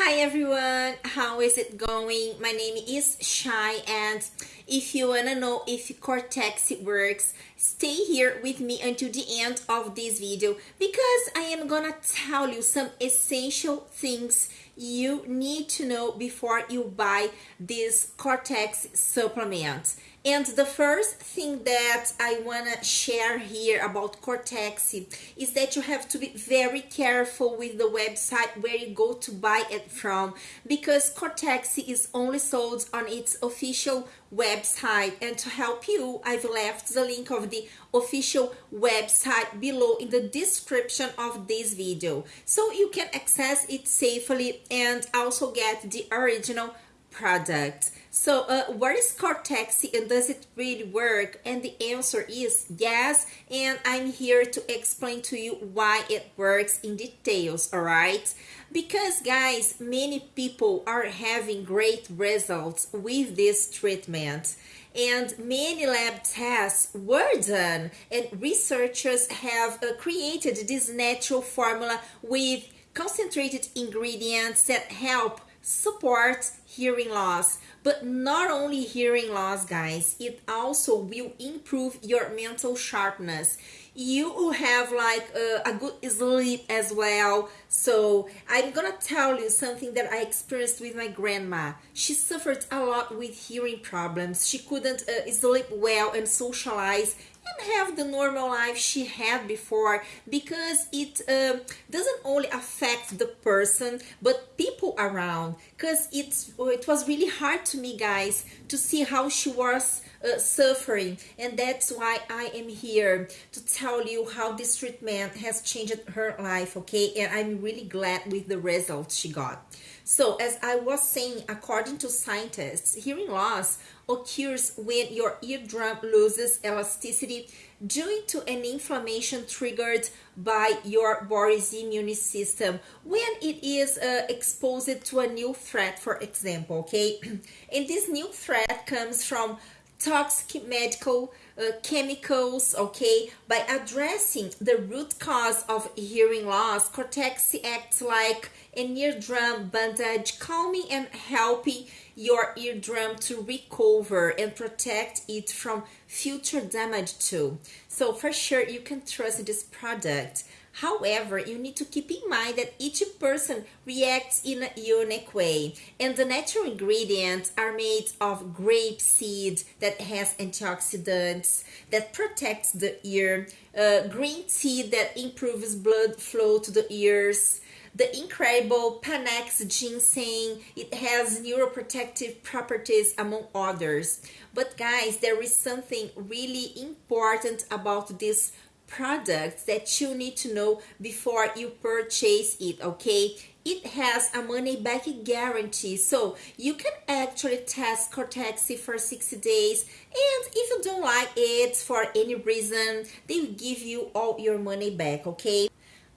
Hi everyone, how is it going? My name is Shai and if you wanna know if Cortex works, stay here with me until the end of this video because I am gonna tell you some essential things you need to know before you buy this Cortex supplement. And the first thing that I want to share here about Cortex is that you have to be very careful with the website where you go to buy it from because Cortex is only sold on its official website. And to help you I've left the link of the official website below in the description of this video. So you can access it safely and also get the original product. So, uh, what is Cortexi and does it really work? And the answer is yes. And I'm here to explain to you why it works in details, all right? Because, guys, many people are having great results with this treatment. And many lab tests were done, and researchers have uh, created this natural formula with concentrated ingredients that help support hearing loss. But not only hearing loss guys it also will improve your mental sharpness. You will have like a, a, good sleep as well. So i'm gonna tell you something that i experienced with my grandma. She suffered a lot with hearing problems. She couldn't uh, sleep well and socialize have the normal life she had before because it uh, doesn't only affect the person but people around. Because it's it was really hard to me guys to see how she was uh, suffering. And that's why I am here to tell you how this treatment has changed her life okay? And I'm really glad with the results she got. So as I was saying according to scientists hearing loss occurs when your eardrum loses elasticity due to an inflammation triggered by your body's immune system. When it is uh, exposed to a new threat for example okay? And this new threat comes from toxic medical uh, chemicals okay? By addressing the root cause of hearing loss cortex acts like an eardrum bandage calming and helping your eardrum to recover and protect it from future damage too. So for sure you can trust this product However, you need to keep in mind that each person reacts in a unique way, and the natural ingredients are made of grape seed that has antioxidants that protects the ear, uh, green tea that improves blood flow to the ears, the incredible Panax ginseng, it has neuroprotective properties among others. But guys, there is something really important about this products that you need to know before you purchase it okay? It has a money back guarantee so you can actually test cortex for 60 days and if you don't like it for any reason they will give you all your money back okay?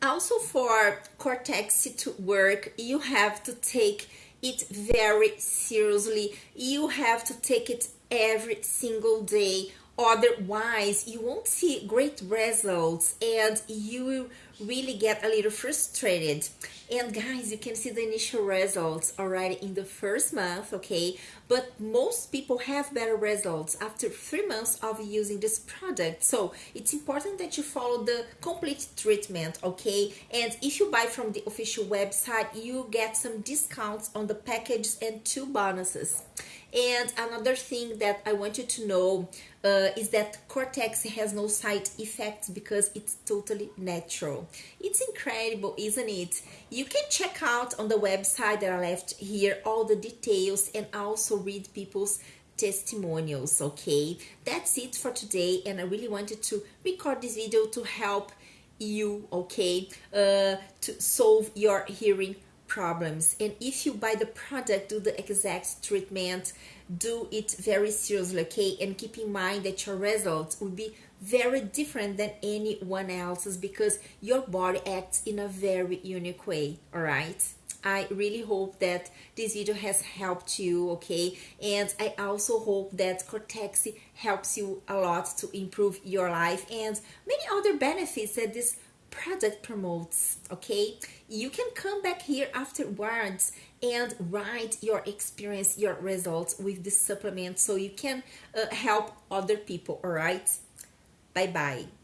Also for cortex to work you have to take it very seriously. You have to take it every single day otherwise you won't see great results and you really get a little frustrated. And guys you can see the initial results already in the first month okay? But most people have better results after three months of using this product. So it's important that you follow the complete treatment okay? And if you buy from the official website you get some discounts on the packages and two bonuses. And another thing that I want you to know uh, is that Cortex has no side effects because it's totally natural. It's incredible, isn't it? You can check out on the website that I left here all the details and also read people's testimonials okay? That's it for today and i really wanted to record this video to help you okay uh, to solve your hearing problems. And if you buy the product do the exact treatment do it very seriously okay? And keep in mind that your results will be very different than anyone else's because your body acts in a very unique way all right? I really hope that this video has helped you, okay? And I also hope that Cortexi helps you a lot to improve your life and many other benefits that this product promotes okay? You can come back here afterwards and write your experience your results with this supplement so you can uh, help other people all right bye bye